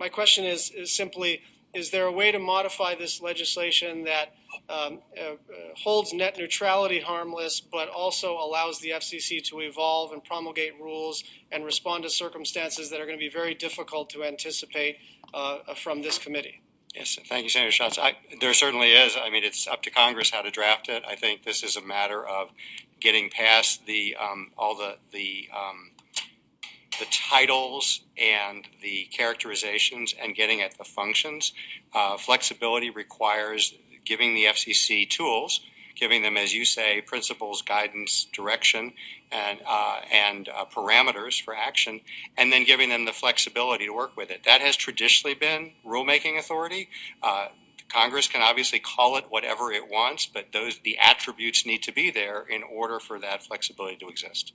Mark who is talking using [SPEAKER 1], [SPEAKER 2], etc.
[SPEAKER 1] my question is, is simply, is there a way to modify this legislation that um, uh, uh, holds net neutrality harmless, but also allows the FCC to evolve and promulgate rules and respond to circumstances that are going to be very difficult to anticipate uh, from this committee?
[SPEAKER 2] Yes, thank you, Senator Schatz. I, there certainly is. I mean, it's up to Congress how to draft it. I think this is a matter of getting past the um, all the the um, the titles and the characterizations and getting at the functions. Uh, flexibility requires giving the FCC tools, giving them, as you say, principles, guidance, direction, and uh, and uh, parameters for action, and then giving them the flexibility to work with it. That has traditionally been rulemaking authority. Uh, Congress can obviously call it whatever it wants, but those the attributes need to be there in order for that flexibility to exist.